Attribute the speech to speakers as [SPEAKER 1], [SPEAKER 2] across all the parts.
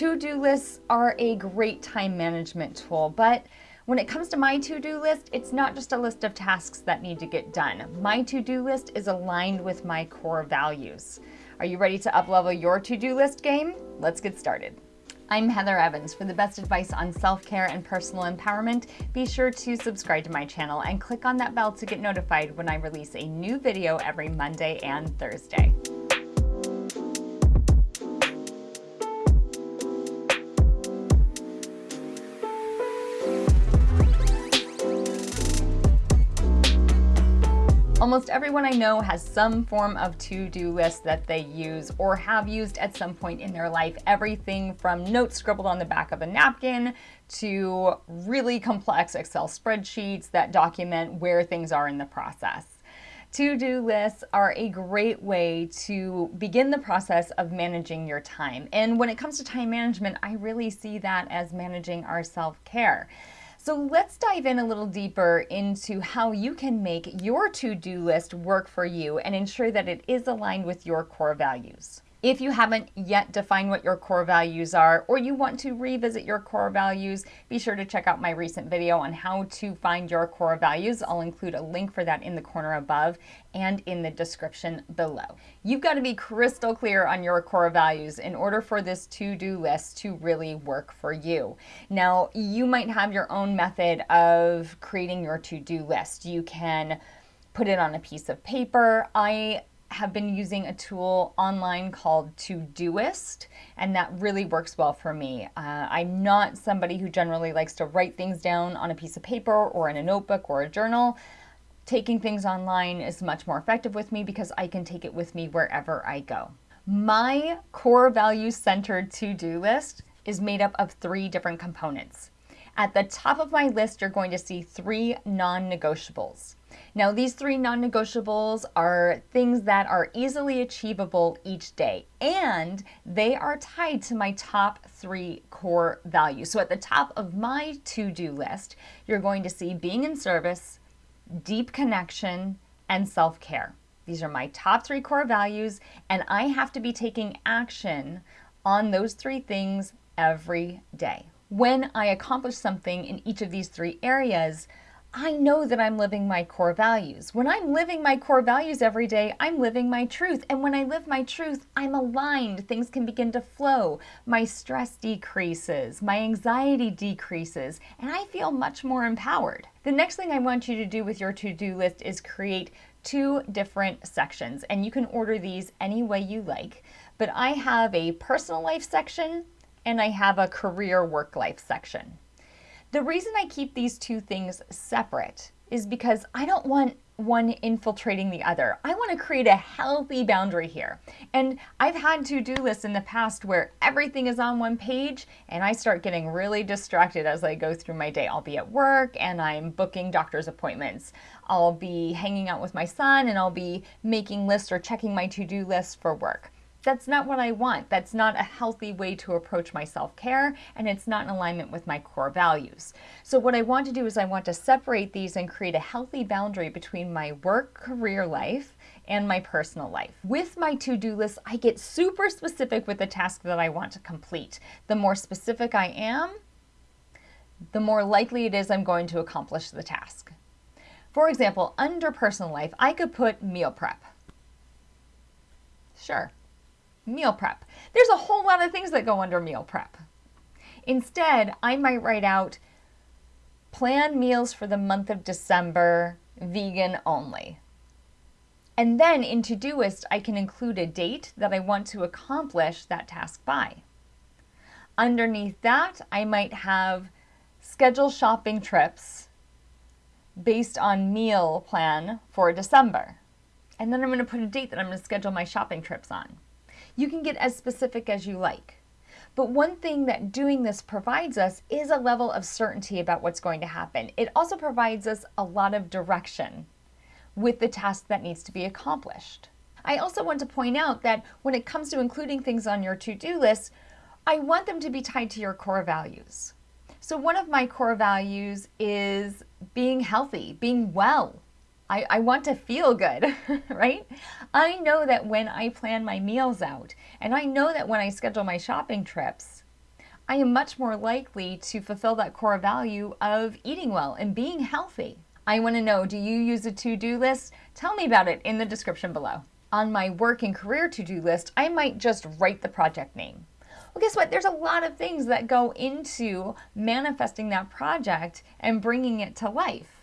[SPEAKER 1] To-do lists are a great time management tool, but when it comes to my to-do list, it's not just a list of tasks that need to get done. My to-do list is aligned with my core values. Are you ready to uplevel your to-do list game? Let's get started. I'm Heather Evans. For the best advice on self-care and personal empowerment, be sure to subscribe to my channel and click on that bell to get notified when I release a new video every Monday and Thursday. Almost everyone I know has some form of to-do list that they use or have used at some point in their life. Everything from notes scribbled on the back of a napkin to really complex Excel spreadsheets that document where things are in the process. To-do lists are a great way to begin the process of managing your time. And when it comes to time management, I really see that as managing our self-care. So let's dive in a little deeper into how you can make your to-do list work for you and ensure that it is aligned with your core values. If you haven't yet defined what your core values are, or you want to revisit your core values, be sure to check out my recent video on how to find your core values. I'll include a link for that in the corner above and in the description below. You've got to be crystal clear on your core values in order for this to-do list to really work for you. Now, you might have your own method of creating your to-do list. You can put it on a piece of paper. I have been using a tool online called Todoist, and that really works well for me. Uh, I'm not somebody who generally likes to write things down on a piece of paper or in a notebook or a journal. Taking things online is much more effective with me because I can take it with me wherever I go. My core value centered to-do list is made up of three different components. At the top of my list, you're going to see three non-negotiables. Now, these three non-negotiables are things that are easily achievable each day, and they are tied to my top three core values. So at the top of my to-do list, you're going to see being in service, deep connection, and self-care. These are my top three core values, and I have to be taking action on those three things every day. When I accomplish something in each of these three areas, I know that I'm living my core values. When I'm living my core values every day, I'm living my truth. And when I live my truth, I'm aligned. Things can begin to flow. My stress decreases, my anxiety decreases, and I feel much more empowered. The next thing I want you to do with your to-do list is create two different sections. And you can order these any way you like. But I have a personal life section and I have a career work life section. The reason I keep these two things separate is because I don't want one infiltrating the other. I want to create a healthy boundary here. And I've had to-do lists in the past where everything is on one page and I start getting really distracted as I go through my day. I'll be at work and I'm booking doctor's appointments. I'll be hanging out with my son and I'll be making lists or checking my to-do list for work. That's not what I want. That's not a healthy way to approach my self-care and it's not in alignment with my core values. So what I want to do is I want to separate these and create a healthy boundary between my work career life and my personal life. With my to-do list, I get super specific with the task that I want to complete. The more specific I am, the more likely it is I'm going to accomplish the task. For example, under personal life, I could put meal prep. Sure, meal prep. There's a whole lot of things that go under meal prep. Instead, I might write out plan meals for the month of December, vegan only. And then in Todoist, I can include a date that I want to accomplish that task by. Underneath that, I might have schedule shopping trips based on meal plan for December. And then I'm going to put a date that I'm going to schedule my shopping trips on. You can get as specific as you like. But one thing that doing this provides us is a level of certainty about what's going to happen. It also provides us a lot of direction with the task that needs to be accomplished. I also want to point out that when it comes to including things on your to-do list, I want them to be tied to your core values. So one of my core values is being healthy, being well, I, I want to feel good, right? I know that when I plan my meals out, and I know that when I schedule my shopping trips, I am much more likely to fulfill that core value of eating well and being healthy. I want to know do you use a to do list? Tell me about it in the description below. On my work and career to do list, I might just write the project name. Well, guess what? There's a lot of things that go into manifesting that project and bringing it to life.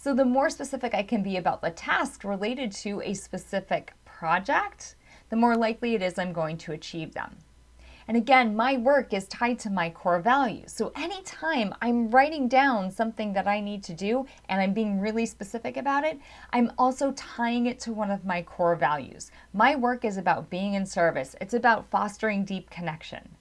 [SPEAKER 1] So, the more specific I can be about the task related to a specific project, the more likely it is I'm going to achieve them. And again, my work is tied to my core values. So anytime I'm writing down something that I need to do and I'm being really specific about it, I'm also tying it to one of my core values. My work is about being in service. It's about fostering deep connection.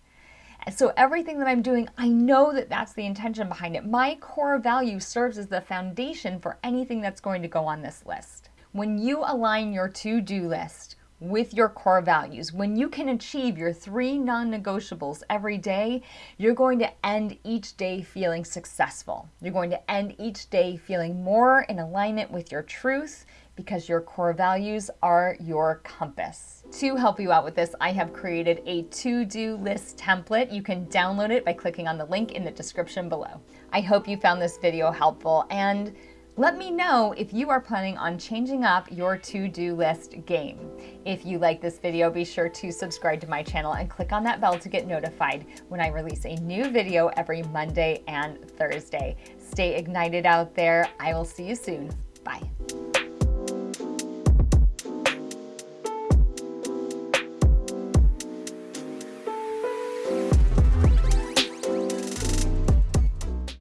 [SPEAKER 1] So everything that I'm doing, I know that that's the intention behind it. My core value serves as the foundation for anything that's going to go on this list. When you align your to-do list with your core values. When you can achieve your three non negotiables every day, you're going to end each day feeling successful. You're going to end each day feeling more in alignment with your truth because your core values are your compass. To help you out with this, I have created a to do list template. You can download it by clicking on the link in the description below. I hope you found this video helpful and let me know if you are planning on changing up your to-do list game. If you like this video, be sure to subscribe to my channel and click on that bell to get notified when I release a new video every Monday and Thursday. Stay ignited out there. I will see you soon.